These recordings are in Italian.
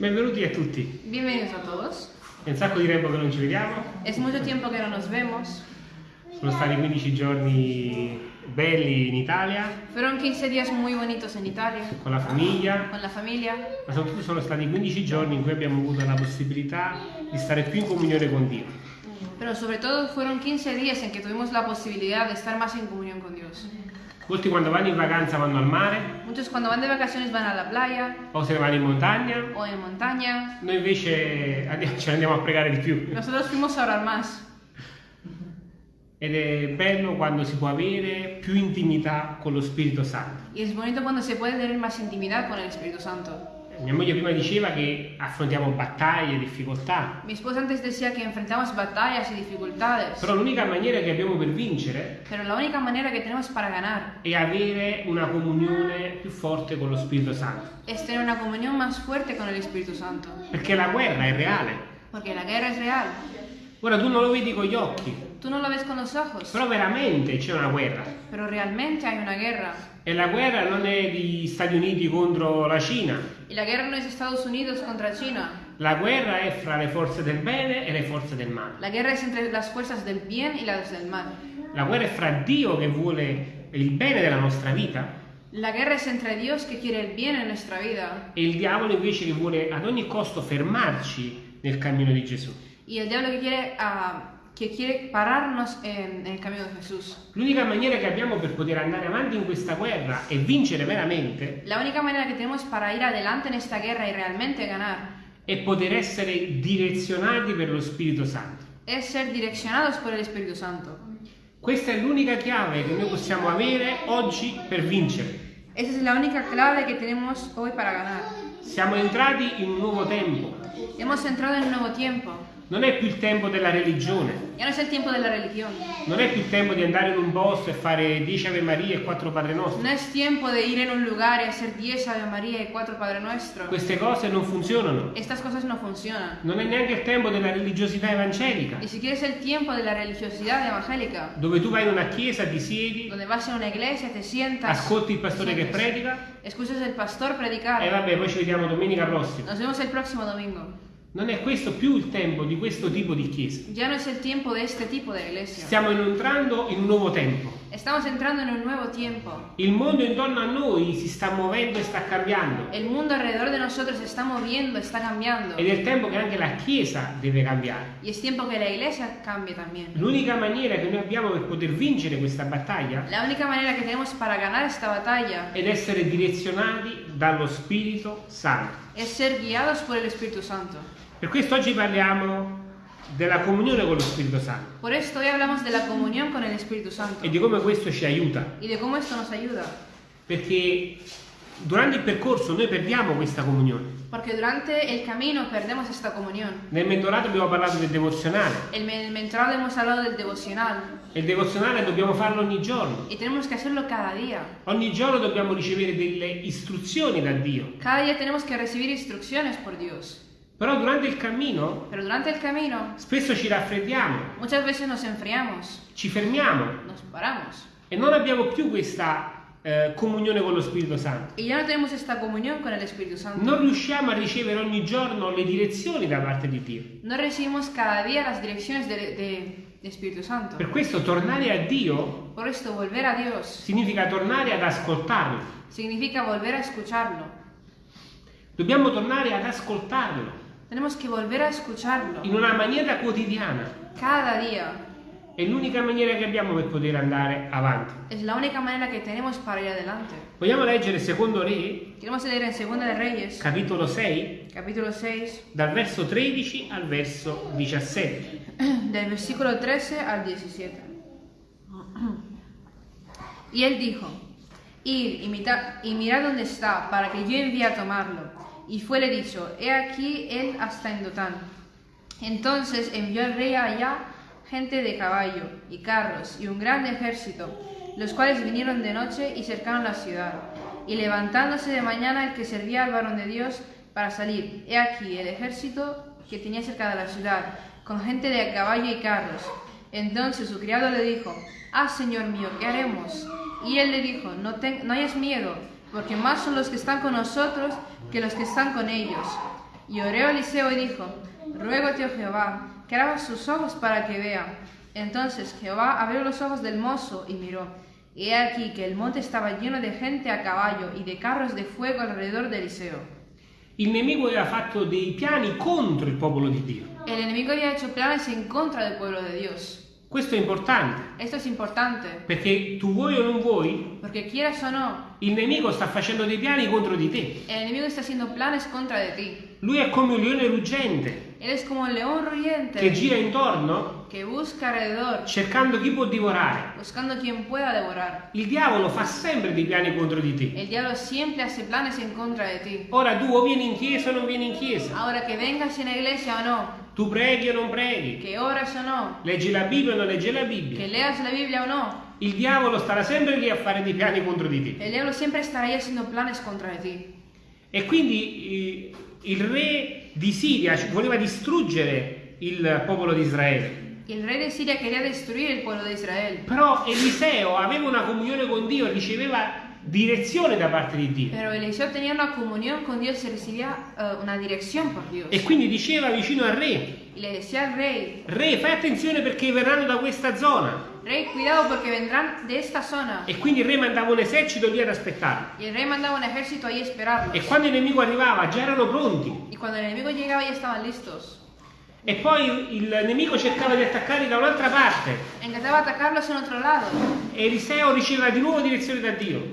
Benvenuti a tutti. Bienvenidos a todos. È un sacco di tempo che non ci vediamo. Es mucho tiempo que no nos vemos. Sono stati 15 giorni belli in Italia, Fueron 15 días muy bonitos en Italia, con la famiglia, con la familia, ma soprattutto sono stati 15 giorni in cui abbiamo avuto la possibilità di stare più in comunione con Dio. pero sobre todo fueron 15 días en que tuvimos la posibilidad de estar más en comunión con Dios. Molti quando vanno in vacanza vanno al mare, Muchos cuando van de vacaciones van a la playa o se ne vanno in montagna. o en montaña. Noi invece andiamo- ce ne andiamo a pregare di più. Nosotros fuimos a orar más. Ed è bello quando si può avere più intimità con lo Spirito Santo. Y es bonito cuando se puede tener más intimidad con el Espíritu Santo. Mia moglie prima diceva che affrontiamo battaglie, difficoltà, Mi esposa antes decía que enfrentamos batallas y dificultades, però l'unica maniera che abbiamo per vincere pero la única manera que tenemos para ganar è avere una comunione più forte con lo Spirito Santo. es tener una comunión más fuerte con el Espíritu Santo. Perché la guerra è reale. Porque la guerra es real. Ora tu non lo vedi con gli occhi, Tú no lo ves con los ojos, però veramente c'è una guerra. pero realmente hay una guerra. E la guerra non è di Stati Uniti contro la Cina. Y la guerra no es Estados Unidos contra China. La guerra è fra le forze del bene e le forze del male. La guerra es entre las fuerzas del bien y las del mal. La guerra è fra Dio che vuole il bene della nostra vita La guerra es entre Dios que quiere el bien en nuestra vida e il diavolo invece che vuole ad ogni costo fermarci nel cammino di Gesù. y el diablo que quiere, ah, que quiere pararnos en, en el camino de Jesús. L'unica maniera che abbiamo per poter andare avanti in questa guerra e vincere veramente La única manera que tenemos para ir adelante en esta guerra y realmente ganar è poter essere direzionati per lo Spirito Santo. es ser direccionados por el Espíritu Santo. Questa è l'unica chiave che noi possiamo avere oggi per vincere. Esa es la única clave que tenemos hoy para ganar. Siamo entrati in un nuovo tempo. Hemos entrado en un nuevo tiempo. Non è più il tempo della religione, Ya no es el tiempo de la religión. non è più il tempo di andare in un posto e fare 10 Ave Maria e 4 Padre Nostro. No es tiempo de ir en un lugar y hacer 10 Ave María y 4 Padre Nuestro. Queste cose non funzionano. Estas cosas no funcionan. Non è neanche il tempo della religiosità evangelica, Ni siquiera es el tiempo de la religiosidad evangélica, dove tu vai in una chiesa, ti siedi, donde vas a una iglesia, te sientas, ascolti il pastore che predica escuchas al pastor e predicar. vabbè, poi ci vediamo domenica prossima. Nos vemos el próximo domingo. Non è questo più il tempo di questo tipo di chiesa. Ya no es el tiempo de este tipo de iglesia. Stiamo entrando in un nuovo tempo. Estamos entrando en un nuevo tiempo. Il mondo intorno a noi si sta muovendo e sta cambiando. El mundo alrededor de nosotros se está moviendo, está cambiando. Ed è il tempo che anche la Chiesa deve cambiare. Y es tiempo que la iglesia cambie también. L'unica maniera che noi abbiamo per poter vincere questa battaglia La única manera que tenemos para ganar esta batalla è essere direzionati dallo Spirito Santo. Per questo oggi parliamo della comunione con lo Spirito Santo Por esto hoy hablamos de la comunión con el Espíritu Santo e di come questo ci aiuta. Perché durante il percorso noi perdiamo questa comunione. Porque durante el camino perdemos esta comunión. Nel mentorato abbiamo parlato del devozionale. En el mentorado hemos hablado del devocional E il devozionale dobbiamo farlo ogni giorno. y tenemos que hacerlo cada día. Ogni giorno dobbiamo ricevere delle istruzioni da Dio. Cada día tenemos que recibir instrucciones por Dios. Però durante il cammino durante el camino spesso ci raffreddiamo, ci fermiamo e non abbiamo più questa eh, comunione con lo Spirito Santo. y ya no tenemos esta comunión con el Espíritu Santo. Non riusciamo a ricevere ogni giorno le direzioni da parte di Dio. No recibimos cada día las direcciones de, de- de Espíritu Santo. Per questo tornare a Dio Por esto volver a Dios significa tornare ad ascoltarlo. significa volver a escucharlo. Dobbiamo tornare ad ascoltarlo Tenemos que volver a escucharlo in una maniera quotidiana. cada día. È l'unica maniera che abbiamo per poter andare avanti. Es la única manera que tenemos para ir adelante. Vogliamo leggere Secondo Re, Queremos leer en Segunda de Reyes, capitolo 6, capítulo 6, dal verso 13 al verso 17. del versículo 13 al 17. Y él dijo, Id y, mita- y mirad dónde está, para que yo envíe a tomarlo. Y fuele dicho, he aquí él hasta en Dotán. Entonces envió el rey allá gente de caballo y carros y un gran ejército, los cuales vinieron de noche y cercaron la ciudad. Y levantándose de mañana el que servía al varón de Dios para salir, he aquí el ejército que tenía cerca de la ciudad, con gente de caballo y carros. Entonces su criado le dijo, Ah, Señor mío, ¿qué haremos? Y él le dijo, no, no hayas miedo, porque más son los que están con nosotros que los que están con ellos. Y oró Eliseo y dijo, ruégote, oh Jehová, que abra sus ojos para que vea. Entonces Jehová abrió los ojos del mozo y miró. Y he aquí que el monte estaba lleno de gente a caballo y de carros de fuego alrededor de Eliseo. Il nemico aveva fatto dei piani contro il popolo di Dio. El enemigo había hecho planes en contra del pueblo de Dios. Questo è importante, Esto es importante, perché tu vuoi o non vuoi, porque quieras o no, il nemico sta facendo dei piani contro di te. el enemigo está haciendo planes contra de ti. Lui è come un leone ruggente Él es como el león che rugiente gira intorno que busca alrededor, cercando chi può divorare. buscando quien pueda devorar. Il diavolo fa sempre dei piani contro di te. El diablo siempre hace planes en contra de ti. Ora tu o vieni in chiesa o non vieni in chiesa, Ahora que vengas en la iglesia o no, tu preghi o non preghi, que oras o no, leggi la Bibbia o non leggi la Bibbia. leas la Biblia o no, Il diavolo starà sempre lì a fare dei piani contro di te. el diablo siempre estará ahí haciendo planes contra de ti. E quindi eh, il re di Siria voleva distruggere il popolo di Israele. Y el rey de Siria quería destruir el pueblo de Israel. Però Eliseo aveva una comunione con Dio e riceveva direzione da parte di Dio. Pero Eliseo tenía una comunión con Dios y recibía eh, una dirección por Dios. E quindi diceva vicino al re, Y le decía al rey, re fai attenzione perché verranno da questa zona. rey, cuidado porque vendrán de esta zona. E quindi il re mandava un esercito lì ad aspettarlo. Y el rey mandaba un ejército ahí a esperarlos. E quando il nemico arrivava già erano pronti. Y cuando el enemigo llegaba ya estaban listos. E poi il nemico cercava di attaccarli da un'altra parte. E Eliseo riceveva di nuovo direzione da Dio.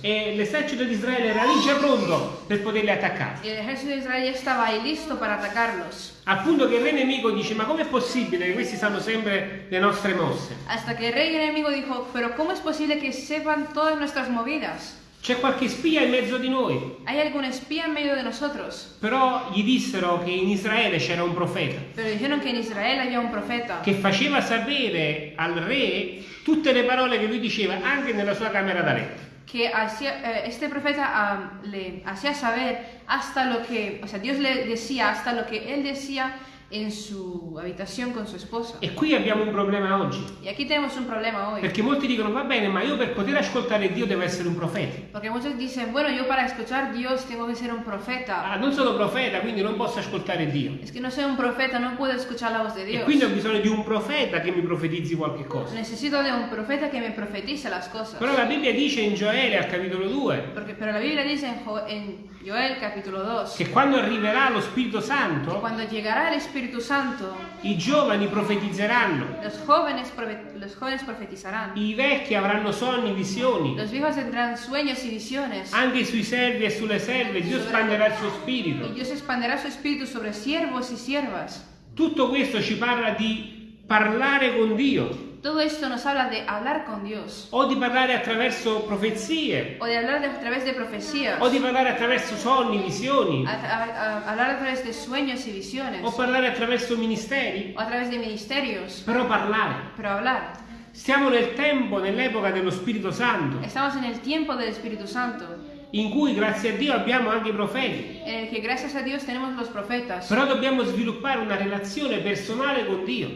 E l'esercito di Israele era lì già pronto per poterli attaccare. Y el ejército de Israel ya estaba ahí listo para atacarlos. Al punto che il re nemico dice: Ma com'è possibile che questi sanno sempre le nostre mosse? Hasta que el rey enemigo dijo, pero ¿cómo es posible que sepan todas nuestras movidas? C'è qualche spia in mezzo di noi. ¿Hay algún espía en medio de nosotros? Però gli dissero che in Israele c'era un profeta Pero dijeron que en Israel había un profeta che faceva sapere al re tutte le parole che lui diceva anche nella sua camera da letto. que hacía, eh, este profeta ah, le hacía saber hasta lo que, o sea, Dios le decía hasta lo que él decía en su habitación con su esposa. E qui abbiamo un problema oggi. Y aquí tenemos un problema hoy. Perché molti dicono: Va bene, ma io per poter ascoltare Dio devo essere un profeta. Porque muchos dicen, bueno, yo para escuchar a Dios tengo que ser un profeta. Ah, non sono profeta, quindi non posso ascoltare Dio. Es que no soy un profeta, no puedo escuchar la voz de E Dios. quindi ho bisogno di un profeta che mi profetizzi qualche cosa. Necesito de un profeta que me profetice las cosas. Però la Bibbia dice in Gioele al capitolo 2 Porque, pero la Biblia dice Jo- en Joel capítulo 2 che quando arriverà lo Spirito Santo, cuando llegará el Espíritu Santo, i giovani profetizzeranno, los jóvenes, los jóvenes profetizarán. i vecchi avranno sonni, visioni, Los viejos tendrán sueños y visiones. anche sui servi e sulle serve Dio spanderà il suo spirito. Dios expanderá su espíritu sobre siervos y siervas. Tutto questo ci parla di parlare con Dio Todo esto nos habla de hablar con Dios. o di parlare attraverso profezie O de hablar a través de profecías. o di parlare attraverso sonni, visioni A, a- a- hablar a través de sueños y visiones. o parlare attraverso ministeri, O a través de ministerios. però parlare. Pero hablar. Stiamo nel tempo, nell'epoca dello Spirito Santo, Estamos en el tiempo del Espíritu Santo. In cui grazie a Dio abbiamo anche i profeti. Que gracias a Dios tenemos los profetas. Però dobbiamo sviluppare una relazione personale con Dio,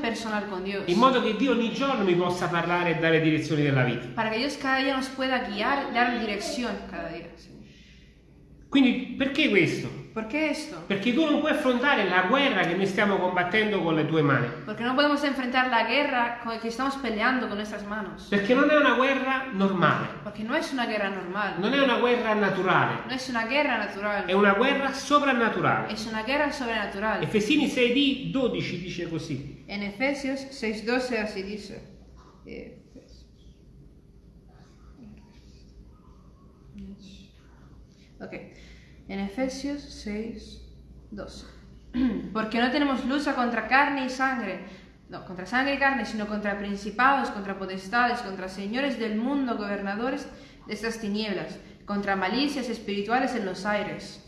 personal con in modo che Dio ogni giorno mi possa parlare e dare direzioni della vita. Para que Dios cada día nos pueda guiar, dar dirección cada día. Quindi perché questo? Perché tu non puoi affrontare la guerra che noi stiamo combattendo con le tue mani. Porque no podemos enfrentar la guerra que estamos peleando con nuestras manos. Perché non è una guerra normale, Porque no es una guerra normal. non è una guerra naturale, No es una guerra natural. è una guerra sovrannaturale. Es una guerra sobrenatural. Efesini 6 12 dice così. En Efesios 6:12 así dice. Ok. En Efesios 6:12. Porque no tenemos lucha contra carne y sangre, no, contra sangre y carne, sino contra principados, contra potestades, contra señores del mundo, gobernadores de estas tinieblas, contra malicias espirituales en los aires.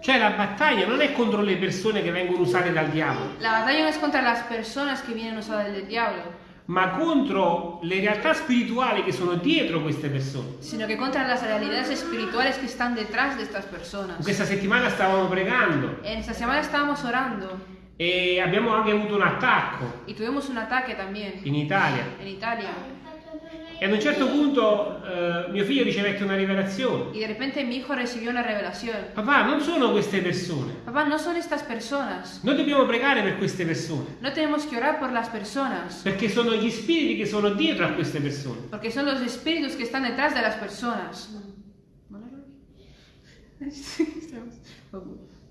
Cioè la battaglia non è contro le persone che vengono usate dal diavolo, La batalla no es contra las personas que vienen usadas del diablo, ma contro le realtà spirituali che sono dietro queste persone. sino que contra las realidades espirituales que están detrás de estas personas. Questa settimana stavamo pregando. En esta semana estábamos orando. E abbiamo anche avuto un attacco y tuvimos un ataque también. in Italia. En Italia E ad un certo punto eh, mio figlio ricevette una rivelazione. Y de repente mi hijo recibió una revelación. Papà, non sono queste persone. Papá, no son estas personas. Noi dobbiamo pregare per queste persone. No tenemos que orar por las personas. Perché sono gli spiriti che sono dietro a queste persone. Porque son los espíritus que están detrás de las personas.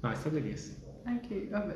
No, è stato chiesto. Ok, vabbè.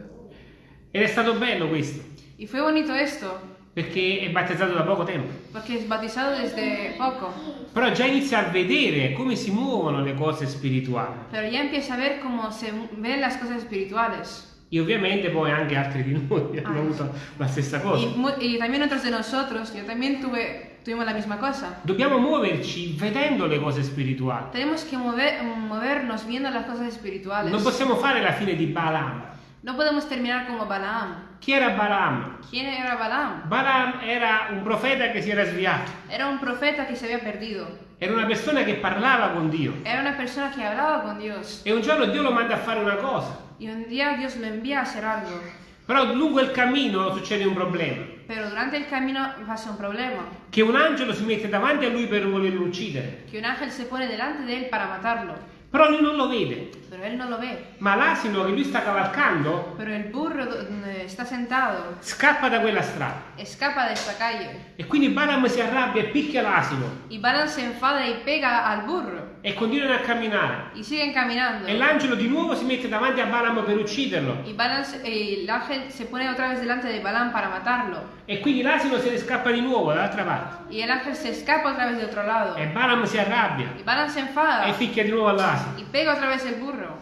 Ed è stato bello questo. Y fue bonito esto, Perché è battezzato da poco tempo. porque es bautizado desde poco, Però già inizia a vedere come si muovono le cose spirituali. pero ya empieza a ver cómo se ven las cosas espirituales. E ovviamente poi anche altri di noi hanno Ah. avuto la stessa cosa. y también otros de nosotros, yo también tuve, tuvimos la misma cosa. Dobbiamo muoverci vedendo le cose spirituali. Tenemos que mover- movernos viendo las cosas espirituales. Non possiamo fare la fine di Balaam. No podemos terminar como Balaam. Chi era Balaam? ¿Quién era Balaam? Balaam era un profeta che si era sviato. Era un profeta que se había perdido. Era una persona che parlava con Dio. Era una persona que hablaba con Dios. E un giorno Dio lo manda a fare una cosa. Y un día Dios lo envía a hacer algo. Però lungo il cammino succede un problema. Pero durante el camino pasa un problema. Che un angelo si mette davanti a lui per volerlo uccidere. Que un ángel se pone delante de él para matarlo. Però lui non lo vede. Pero él no lo. Ma l'asino che lui sta cavalcando burro donde está sentado scappa da quella strada. escapa de esta calle. E quindi Balaam si arrabbia e picchia l'asino. Y Balaam se enfada y pega al burro. E continuano a camminare. Y siguen caminando. E l'angelo di nuovo si mette davanti a Balaam per ucciderlo. Y Balaam el ángel se pone otra vez delante de Balaam para matarlo. E quindi l'asino se ne scappa di nuovo dall'altra parte. Y el ángel se escapa otra vez de otro lado. E Balaam si arrabbia. Y Balaam se enfada. E picchia di nuovo all'asino. Y pega otra vez el burro.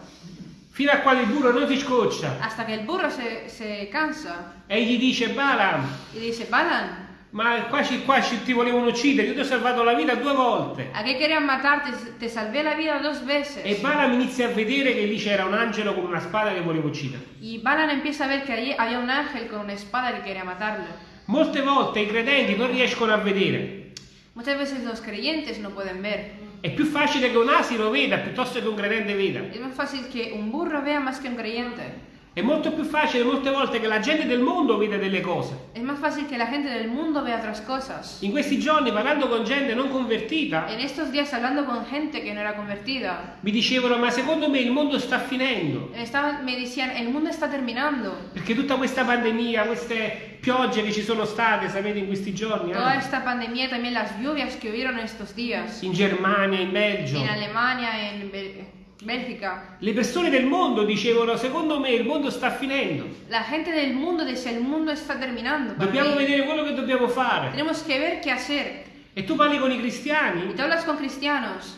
Fino a quando il burro non si scoccia. Hasta que el burro se, se cansa. E gli dice Balaam, Y dice, Balaam, ma qua, ci, qua ci- ti volevano uccidere, io ti ho salvato la vita due volte. ¿a qué querían matarte? Te salvé la vida dos veces. E Balaam inizia a vedere che lì c'era un angelo con una spada che voleva uccidere. Y Balaam empieza a ver que allí había un ángel con una espada que quería matarlo. Molte volte i credenti non riescono a vedere. Muchas veces los creyentes no pueden ver. È più facile che un asino veda piuttosto che un credente veda. Es más fácil que un burro vea más que un creyente. È molto più facile molte volte che la gente del mondo veda delle cose. Es más fácil que la gente del mundo vea otras cosas. In questi giorni, parlando con gente non convertita, En estos días hablando con gente que no era convertida, mi dicevano: Ma secondo me il mondo sta finendo. estaban, me decían, el mundo está terminando. Perché tutta questa pandemia, queste piogge che ci sono state, sapete, in questi giorni, Toda eh? esta pandemia, también las lluvias que hubieron estos días, in Germania, in Belgio, en Alemania, en Bel- Bélgica, le persone del mondo dicevano: Secondo me il mondo sta finendo. la gente del mundo decía, el mundo está terminando. Dobbiamo mí. vedere quello che dobbiamo fare. Tenemos que ver qué hacer. E tu parli con i cristiani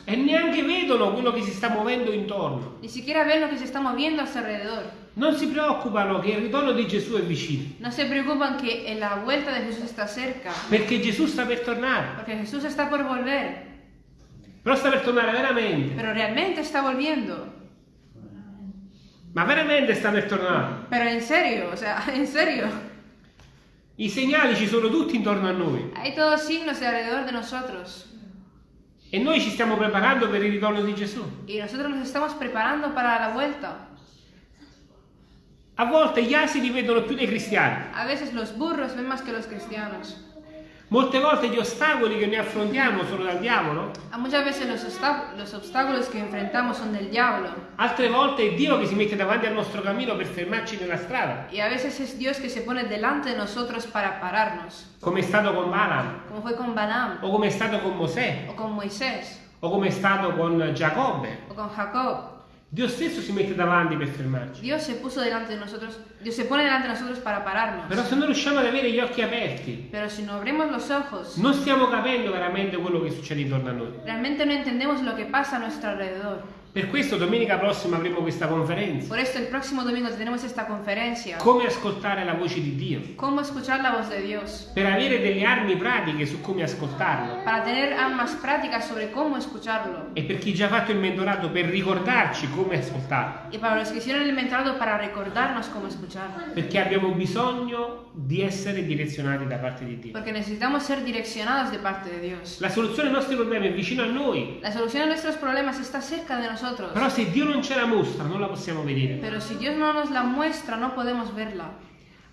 e neanche vedono quello che si sta muovendo intorno. ni siquiera ven lo que se está moviendo a su alrededor. Non si preoccupano che il ritorno di Gesù è vicino. No se preocupan que la vuelta de Jesús está cerca, Perché Gesù sta per tornare. porque Jesús está por volver, Però sta per tornare veramente. pero realmente está volviendo. Ma veramente sta per tornare. Pero en serio, o sea, en serio. I segnali ci sono tutti intorno a noi. Hay todos signos de alrededor de nosotros. E noi ci stiamo preparando per il ritorno di Gesù. Y nosotros nos estamos preparando para la vuelta. A volte gli asini vedono più dei cristiani. A veces los burros ven más que los cristianos. Molte volte gli ostacoli che noi affrontiamo sono dal diavolo. A muchas veces los, los obstáculos que enfrentamos son del diablo. Altre volte è Dio che si mette davanti al nostro cammino per fermarci nella strada. Y a veces es Dios que se pone delante de nosotros para pararnos. Come è stato con Balaam. Como fue con Balaam, O come è stato con Mosè. o con Moisés, O come è stato con Giacobbe. o con Jacob. Dio stesso si mette davanti per fermarci. Dios se puso delante de nosotros, Dios se pone delante de nosotros para pararnos. Però se non riusciamo ad avere gli occhi aperti, Pero si no abrimos los ojos, non stiamo capendo veramente quello che succede intorno a noi. realmente no entendemos lo que pasa a nuestro alrededor. Per questo domenica prossima avremo questa conferenza. Por esto el próximo domingo tenemos esta conferencia. Come ascoltare la voce di Dio. Cómo escuchar la voz de Dios. Per avere delle armi pratiche su come ascoltarlo. Para tener armas prácticas sobre cómo escucharlo. E per chi già ha fatto il mentorato per ricordarci come ascoltarlo. Y para los que hicieron el mentorado para recordarnos cómo escucharlo. Perché abbiamo bisogno di essere direzionati da parte di Dio. Porque necesitamos ser direccionados de parte de Dios. La soluzione ai nostri problemi è vicino a noi. La solución a nuestros problemas está cerca de nosotros. Però se Dio non ce la mostra, non la possiamo vedere. Pero si Dios no nos la muestra, no podemos verla.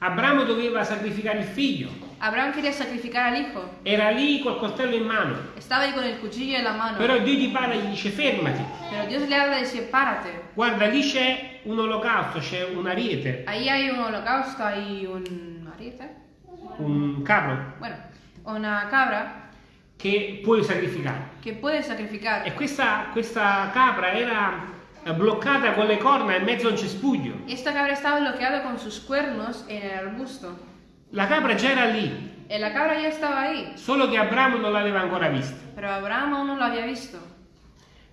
Abramo doveva sacrificare il figlio. Abraham quería sacrificar al hijo. Era lì col coltello in mano. Estaba ahí con el cuchillo en la mano. Però Dio gli parla e gli dice fermati. Pero Dios le habla y dice, párate. Guarda, lì c'è un olocausto, c'è un ariete, Ahí hay un holocausto y un ariete. un capro Bueno, una cabra che puoi sacrificare. que puedes sacrificar. E questa, questa capra era bloccata con le corna in mezzo a un cespuglio. Esta cabra estaba bloqueada con sus cuernos en el arbusto. La capra già era lì, Eh, La cabra ya estaba ahí, solo che Abramo non l'aveva ancora vista. pero Abraham aún no lo había visto.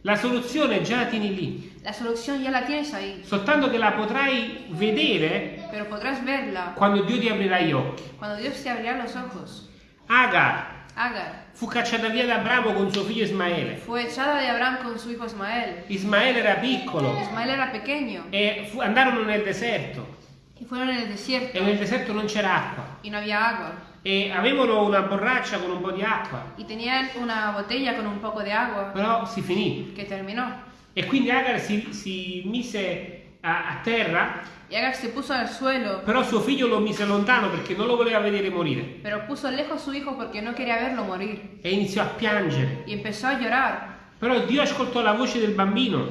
La soluzione già la tieni lì, La solución ya la tienes ahí, soltanto che la potrai vedere pero podrás verla quando Dio ti aprirà gli occhi. cuando Dios te abrirá los ojos. Agar Agar fu cacciata via da Abramo con suo figlio Ismaele. fue echada de Abraham con su hijo Ismael. Ismaele era piccolo Ismael era pequeño e fu- andarono nel deserto y fueron en el desierto e nel deserto non c'era acqua y no había agua. e avevano una borraccia con un po' di acqua, Y tenían una botella con un poco de agua però si finì. que terminó. E quindi Agar si, si mise a, a terra, Y Agar se puso al suelo, però suo figlio lo mise lontano perché non lo voleva vedere morire pero puso lejos su hijo porque no quería verlo morir. e iniziò a piangere. Y empezó a llorar. Però Dio ascoltò la voce del bambino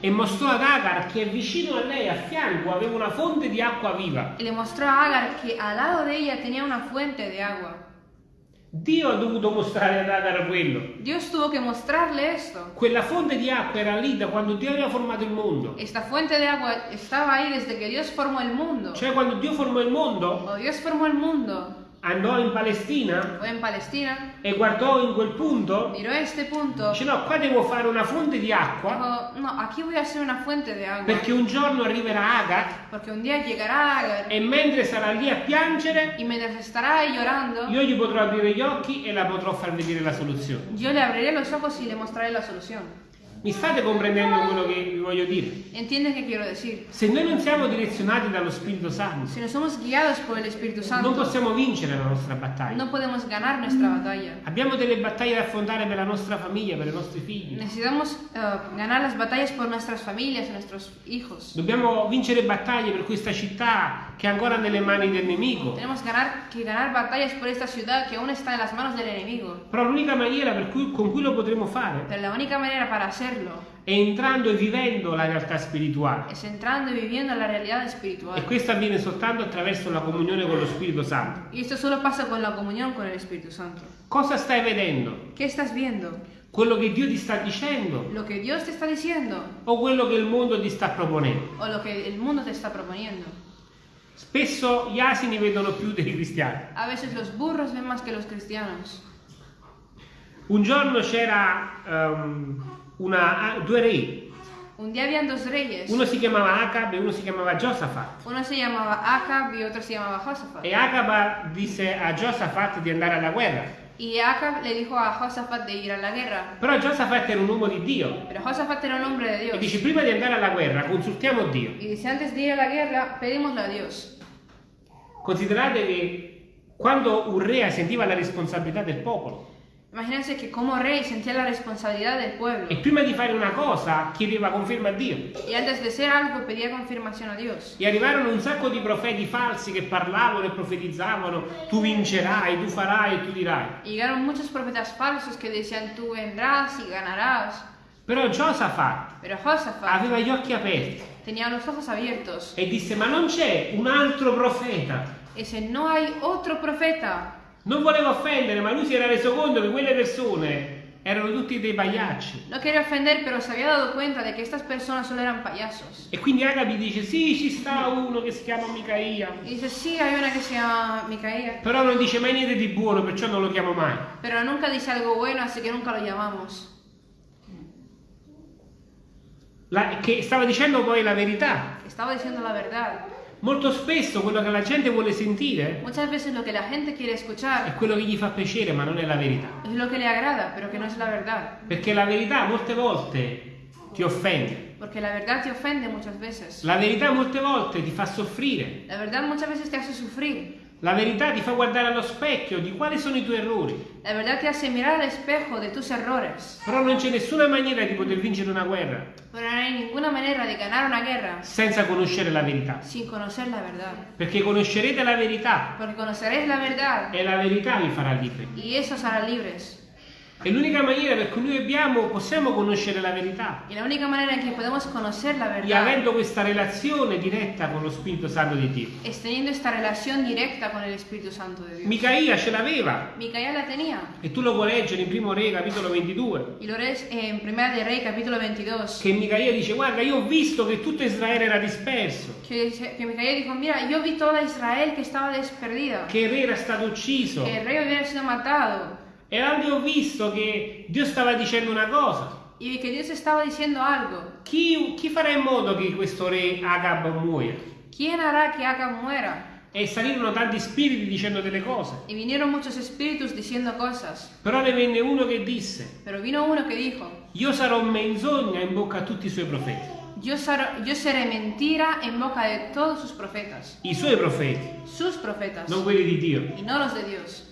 e mostrò ad Agar che vicino a lei, a fianco, aveva una fonte di acqua viva. y le mostró a Agar que al lado de ella tenía una fuente de agua. Dio ha dovuto mostrare ad Agar quello. Dios tuvo que mostrarle esto. Quella fonte di acqua era lì da quando Dio aveva formato il mondo. Esta fuente de agua estaba ahí desde que Dios formó el mundo. Cioè quando Dio formò il mondo, Cuando Dios formó el mundo, andò in Palestina? En Palestina, e guardò in quel punto, miró este punto, dice no, qua devo fare una fonte di acqua. Dijo, no, aquí voy a hacer una fuente de agua. perché un giorno arriverà Agar. Porque un día llegará Agar. E mentre sarà lì a piangere, y llorando, io gli potrò aprire gli occhi e la potrò far vedere la soluzione. yo le abriré los ojos y le mostraré la solución. Mi state comprendendo quello che vi voglio dire? ¿Entiendes qué quiero decir? Se noi non siamo direzionati dallo Spirito Santo, Si no somos guiados por el Espíritu non Santo, possiamo vincere la nostra battaglia. no podemos ganar nuestra batalla. Abbiamo delle battaglie da affrontare per la nostra famiglia, per i nostri figli. Necesitamos eh, ganar las batallas por nuestras familias, nuestros hijos. Dobbiamo vincere battaglie per questa città che è ancora nelle mani del nemico. Tenemos ganar, que ganar batallas por esta ciudad que aún está en las manos del enemigo. Però l'unica maniera per cui- con cui lo potremo fare Pero la única manera para hacerlo è entrando e vivendo la realtà spirituale. es entrando y viviendo la realidad E espiritual. questo avviene soltanto attraverso la comunione con lo Spirito Santo. Y esto solo pasa con la comunión con el Espíritu Santo. Cosa stai vedendo? ¿Qué estás viendo? Quello che Dio ti sta dicendo ¿Lo que Dios te está diciendo o quello che il mondo ti sta proponendo? o lo que el mundo te está proponiendo? Spesso gli asini vedono più dei cristiani. A veces los burros ven más que los cristianos. Un giorno c'era ehm, una- ah, due re, Un día habían dos reyes. uno si chiamava Acab e uno si chiamava Giosafat. Uno se llamaba Acab y otro se llamaba Josafat. E Acab disse a Giosafat di andare alla guerra. Y Acab le dijo a Josafat de ir a la guerra. Però Giosafat era un uomo di Dio Pero Josafat era un hombre de e Dios. dice prima di andare alla guerra consultiamo Dio. Y dice, antes de ir a la guerra, pedimosle a Dios. Considerate che quando un re sentiva la responsabilità del popolo Imagínense que como rey sentía la responsabilidad del pueblo. e prima di fare una cosa chiedeva conferma a Dio. Y antes de ser algo, pedía confirmación a Dios. E arrivarono un sacco di profeti falsi che parlavano e profetizzavano, tu vincerai, tu farai e tu dirai. Y llegaron muchos profetas falsos que decían, tú vendrás y ganarás. Però Giosafat Josafat aveva gli occhi aperti tenía los ojos abiertos. e disse ma non c'è un altro profeta. Dice, no hay otro profeta. Non voleva offendere, ma lui si era reso conto che quelle persone erano tutti dei pagliacci. No quería ofender, pero se había dado cuenta de que estas personas solo eran payasos. E quindi Agabi dice sì, ci sta uno che si chiama Micaia. Y dice, sí, hay una que se llama Micaía. Però non dice mai niente di buono, perciò non lo chiamo mai. Pero nunca dice algo bueno, así que nunca lo llamamos. La- che stava dicendo poi la verità. Estaba diciendo la verdad. Molto spesso quello che la gente vuole sentire Muchas veces lo que la gente quiere è escuchar quello che gli fa piacere, ma non è la verità. es lo que le agrada, pero que no es la verdad. Perché la verità molte volte ti offende. Porque la verdad te ofende muchas veces. La verità molte volte ti fa soffrire. La verdad muchas veces te hace sufrir. La verità ti fa guardare allo specchio di quali sono i tuoi errori. La verdad te hace mirar al espejo de tus errores. Però non c'è nessuna maniera di poter vincere una guerra Pero no hay ninguna manera de ganar una guerra senza conoscere la verità. sin conocer la verdad. Perché conoscerete la verità Porque conoceréis la verdad e la verità vi farà liberi. y eso hará libres. È l'unica maniera per cui noi abbiamo, possiamo conoscere la verità. Y la única manera en que podemos conocer la E verdad avendo questa relazione diretta con lo Spirito Santo di Dio. es teniendo esta relación directa con el Espíritu Santo de Dios. Micaia ce l'aveva. Micaía la tenía. E tu lo puoi leggere in primo Re, capitolo 22. Y lo lees en Primera de Rey, capítulo 22. Che Micaia dice, guarda, io ho visto che tutto Israele era disperso. Que, dice- que Micaía dijo, mira, yo vi toda Israel que estaba desperdida. Che il re era stato ucciso. Que el rey hubiera sido matado. E ho visto che Dio stava dicendo una cosa. Y vi que Dios estaba diciendo algo. Chi, chi farà in modo che questo re Agab muoia? ¿Quién hará que Acab muera? E salirono tanti spiriti dicendo delle cose. Y vinieron muchos espíritus diciendo cosas. Però ne venne uno che disse, Pero vino uno que dijo, io sarò menzogna in bocca a tutti i suoi profeti. yo, sar- yo seré mentira en boca de todos sus profetas. I suoi profeti, Sus profetas. non quelli di Dio. Y no los de Dios.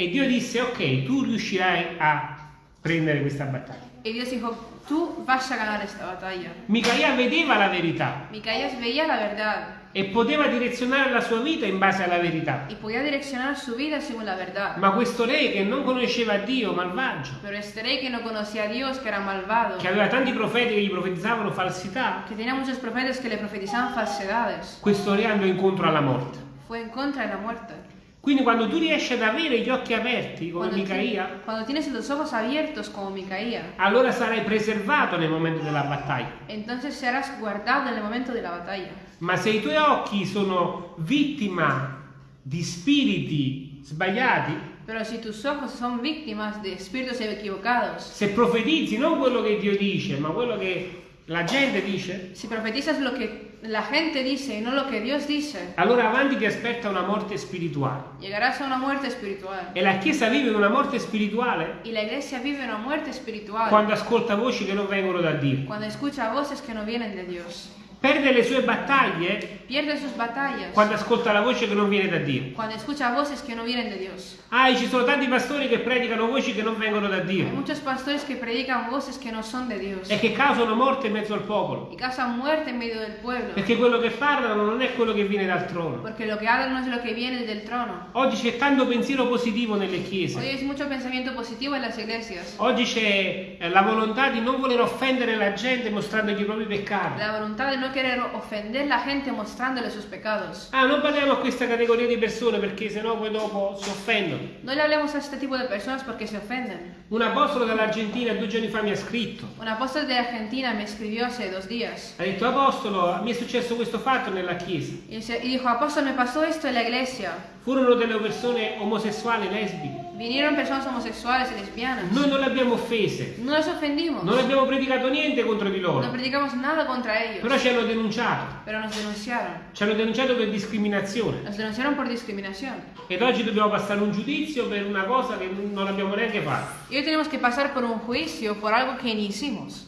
E Dio disse, ok, tu riuscirai a prendere questa battaglia. Y Dios dijo, tú vas a ganar esta batalla. Micaia vedeva la verità Micaías veía la verdad e poteva direzionare la sua vita in base alla verità. y podía direccionar su vida según la verdad. Ma questo re che non conosceva Dio, malvagio, Pero este rey que no conocía a Dios, que era malvado, che aveva tanti profeti che gli profetizzavano falsità, que tenía muchos profetas que le profetizaban falsedades, questo re andò incontro alla morte. fue en contra de la muerte. Quindi quando tu riesci ad avere gli occhi aperti come Cuando, Micaia, ti- cuando tienes los ojos abiertos como Micaía, allora sarai preservato nel momento della battaglia. entonces serás guardado en el momento de la batalla. Ma se i tuoi occhi sono vittima di spiriti sbagliati, Pero si tus ojos son víctimas de espíritus equivocados, se profetizzi non quello che Dio dice, ma quello che la gente dice, si profetizas lo que la gente dice y no lo que Dios dice, allora avanti ti aspetta una morte spirituale. llegarás a una muerte espiritual. E la Chiesa vive una morte spirituale Y la iglesia vive una muerte espiritual quando ascolta voci che non vengono da Dio. cuando escucha voces que no vienen de Dios. Perde le sue battaglie Pierde sus batallas quando ascolta la voce che non viene da Dio. cuando escucha voces que no vienen de Dios. Ah, ci sono tanti pastori che predicano voci che non vengono da Hay Dio muchos pastores que predican voces que no son de Dios e che causano morte in mezzo al popolo. y causan muerte en medio del pueblo. Perché quello che parlano non è quello che viene dal trono. Porque lo que hablan no es lo que viene del trono. Oggi c'è tanto pensiero positivo nelle Hoy chiese. hay mucho pensamiento positivo en las iglesias. Oggi c'è la volontà di non voler offendere la gente mostrandogli i propri peccati. La voluntad de no querer ofender la gente mostrándole sus pecados. Ah, non parliamo a questa categoria di persone perché sennò poi dopo si offendono. No le hablemos a este tipo de personas porque se ofenden. Un apostolo dall'Argentina due giorni fa mi ha scritto. Un apóstol de Argentina me escribió hace dos días Ha detto, apostolo, mi è successo questo fatto nella chiesa. y dijo, apóstol, me pasó esto en la iglesia. Furono delle persone omosessuali, lesbiche. Vinieron personas homosexuales y lesbianas. Noi non le abbiamo offese. No les ofendimos. Non abbiamo predicato niente contro di No loro. predicamos nada contra ellos. Però ci hanno denunciato. Pero nos denunciaron. Ci hanno denunciato per discriminazione. Nos denunciaron por discriminación. Ed oggi dobbiamo passare un giudizio per una cosa che non abbiamo neanche fatto. Y hoy tenemos que pasar por un juicio por algo que ni hicimos.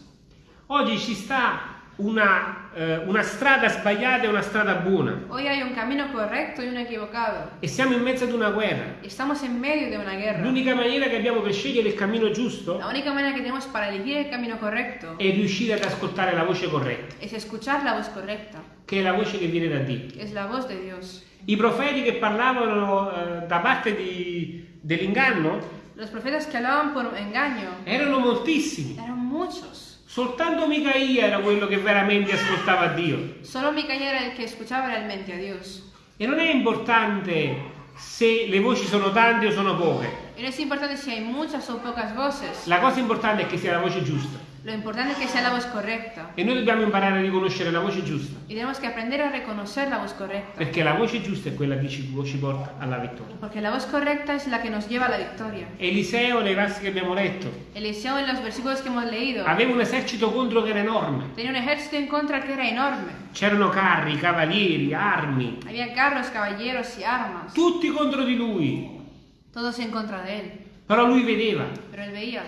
Oggi ci sta una, eh, una strada sbagliata e una strada buona. Hoy hay un camino correcto y uno equivocado. E siamo in mezzo ad una guerra. L'unica maniera che abbiamo per scegliere il cammino giusto La única manera que tenemos para elegir el camino correcto è riuscire ad ascoltare la voce corretta, es escuchar la voz correcta, che è la voce che viene da Dio. es la voz de Dios. I profeti che parlavano eh, da parte dell'inganno Los profetas que hablaban por engaño erano moltissimi. eran muchos. Soltanto Micaia era quello che veramente ascoltava Dio. Solo Micaía era el que escuchaba realmente a Dios. E non è importante se le voci sono tante o sono poche. Y no es importante si hay muchas o pocas voces. La cosa importante è che sia la voce giusta. Lo importante es que sea la voz correcta. E noi dobbiamo imparare a riconoscere la voce giusta. Tenemos que aprender a reconocer la voz correcta. Perché la voce giusta è quella che ci, ci porta alla vittoria. Porque la voz correcta es la que nos lleva a la victoria. Eliseo, nei versi che abbiamo letto, Eliseo en los versículos que hemos leído aveva un esercito contro che era enorme. tenía un ejército en contra que era enorme. C'erano carri, cavalieri, armi, Había carros, caballeros y armas. tutti contro di lui. Todos en contra de él. Però lui vedeva. Pero él veía.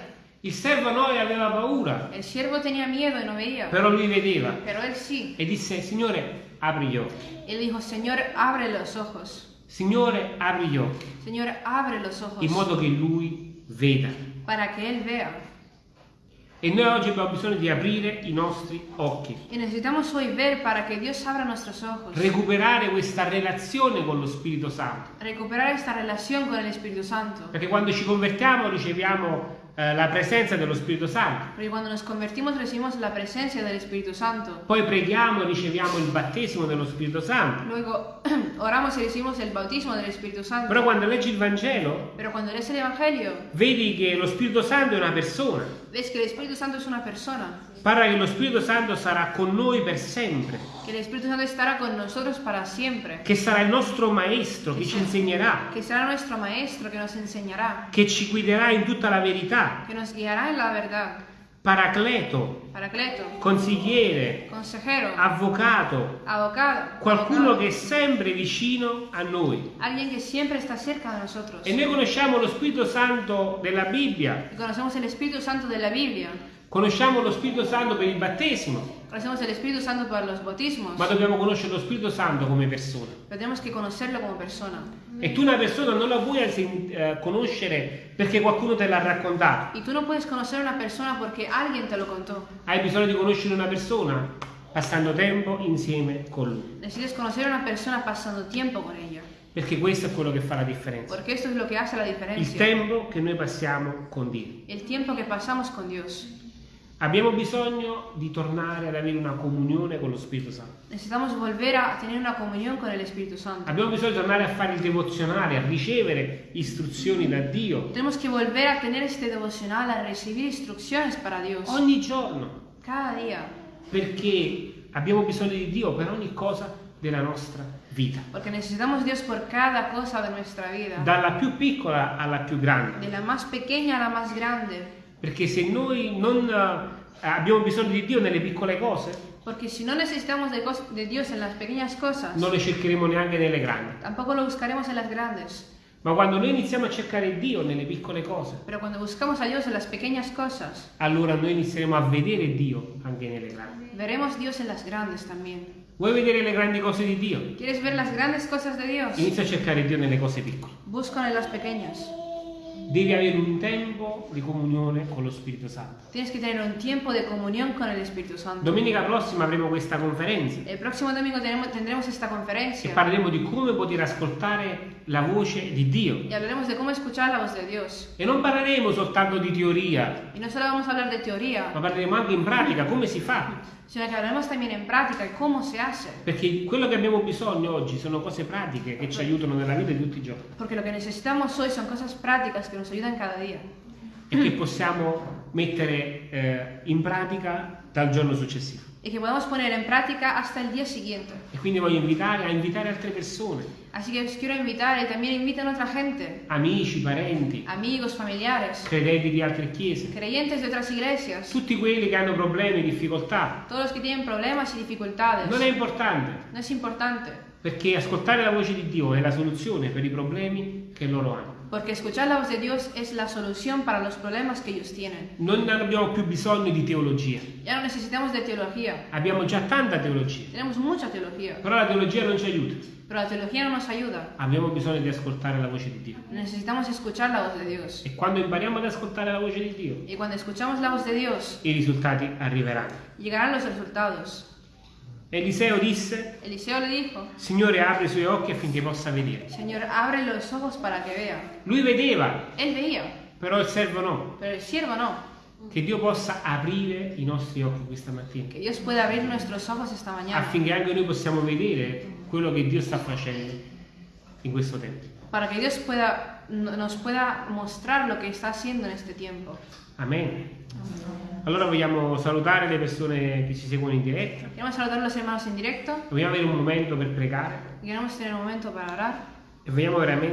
Il servo Noè aveva paura, El siervo tenía miedo y no veía. però lui vedeva. Pero él sí. E disse, Signore, apri gli occhi. Él dijo, Señor, abre los ojos. Signore, apri gli occhi Señor, abre los ojos in modo che Lui veda. para que Él vea. E noi oggi abbiamo bisogno di aprire i nostri occhi, Y necesitamos hoy ver para que Dios abra nuestros ojos. recuperare questa relazione con lo Spirito Santo. Recuperar esta relación con el Espíritu Santo. Perché quando ci convertiamo riceviamo la presenza dello Spirito Santo. Porque cuando nos convertimos recibimos la presencia del Espíritu Santo. Poi preghiamo e riceviamo il battesimo dello Spirito Santo. Luego oramos y recibimos el bautismo del Espíritu Santo. Però quando leggi il Vangelo, Pero cuando lees el Evangelio, vedi che lo Spirito Santo è una persona. ves que el Espíritu Santo es una persona. Parla che lo Spirito Santo sarà con noi per sempre, Que el Espíritu Santo estará con nosotros para siempre. che sarà il nostro maestro, che ci insegnerà, Que será nuestro Maestro que nos enseñará. che ci guiderà in tutta la verità, Que nos guiará en la verdad. paracleto, Paracleto. consigliere, Consejero. avvocato, Abocado. qualcuno abogado, che è sempre vicino a noi. E noi conosciamo lo Spirito Santo della Bibbia, Santo de la Biblia. Conosciamo lo Spirito Santo per il battesimo, Conocemos el Espíritu Santo para los bautismos. ma dobbiamo conoscere lo Spirito Santo come persona. Tenemos que conocerlo como persona. E tu una persona non la puoi eh, conoscere perché qualcuno te l'ha raccontato. Y tú no puedes conocer una persona porque alguien te lo contó. Hai bisogno di conoscere una persona passando tempo insieme con lui. Necesitas conocer una persona pasando tiempo con ella. Perché questo è quello che fa la differenza. Porque esto es lo que hace la Il diferencia. tempo che noi passiamo con Dio. El tiempo que pasamos con Dios. Abbiamo bisogno di tornare ad avere una comunione con lo Spirito Santo. Necesitamos volver a tener una comunión con el Espíritu Santo. Abbiamo bisogno di tornare a fare il devozionale, a ricevere istruzioni da Dio Tenemos que volver a tener este devocional, a recibir instrucciones para Dios. ogni giorno, Cada día. perché abbiamo bisogno di Dio per ogni cosa della nostra vita, Porque necesitamos Dios por cada cosa de nuestra vida. dalla più piccola alla più grande. De la más pequeña a la más grande. Perché se noi non eh, abbiamo bisogno di Dio nelle piccole cose, Porque si no necesitamos de, de Dios en las pequeñas cosas, non le cercheremo neanche nelle grandi. tampoco lo buscaremos en las grandes. Ma quando noi iniziamo a cercare Dio nelle piccole cose, Pero cuando buscamos a Dios en las pequeñas cosas, allora noi inizieremo a vedere Dio anche nelle grandi. veremos Dios en las grandes también. Vuoi vedere le grandi cose di Dio? ¿Quieres ver las grandes cosas de Dios? Inizia a cercare Dio nelle cose piccole. Busca en las pequeñas. Devi avere un tempo di comunione con lo Spirito Santo. Tienes que tener un tiempo de comunión con el Espíritu Santo. Domenica prossima avremo questa conferenza El próximo domingo tenemos- tendremos esta e conferencia parleremo di come poter ascoltare la voce di Dio. y hablaremos de cómo escuchar la voz de Dios. E non parleremo soltanto di teoria, Y no solo vamos a hablar de ma teoría, parleremo anche in pratica come si fa. sino hablaremos también en práctica de cómo se hace. Perché quello che abbiamo bisogno oggi sono cose pratiche che ci aiutano nella vita di tutti i giorni Porque lo que necesitamos hoy son cosas prácticas que nos ayudan cada día e che possiamo mettere eh, in pratica dal giorno successivo. y que podemos poner en práctica hasta el día siguiente. E quindi voglio invitare a invitare altre persone, Así que os quiero invitar y también inviten a otra gente, amici, parenti, amigos, familiares, credenti di altre chiese, creyentes de otras iglesias, tutti quelli che hanno problemi, difficoltà. todos los que tienen problemas y dificultades. Non è importante, No es importante, perché ascoltare la voce di Dio è la soluzione per i problemi che loro hanno. Porque escuchar la voz de Dios es la solución para los problemas que ellos tienen. Non abbiamo più bisogno di teologia, Ya no necesitamos de teología, abbiamo già tanta teologia, tenemos mucha teología, però la teologia non ci aiuta. pero la teología no nos ayuda. Abbiamo bisogno di ascoltare la voce di Dio. Necesitamos escuchar la voz de Dios. E quando impariamo ad ascoltare la voce di Dio, Y cuando escuchamos la voz de Dios, i risultati arriveranno. llegarán los resultados. Eliseo disse, Eliseo le dijo, Signore apre i suoi occhi affinché possa vedere. Señor, abre los ojos para que vea. Lui vedeva, Él veía, però il servo no. pero el siervo no. Che Dio possa aprire i nostri occhi questa mattina, Que Dios pueda abrir nuestros ojos esta mañana affinché anche noi possiamo vedere quello che Dio sta facendo in questo tempo. para que Dios pueda, no- nos pueda mostrar lo que está haciendo en este tiempo. Amen. Allora vogliamo salutare le persone che ci seguono in diretta, Queremos saludar a los hermanos en directo vogliamo avere un momento per pregare? Queremos tener un momento para orar. e vogliamo veramente